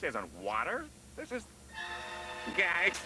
This isn't water. This is... Guys,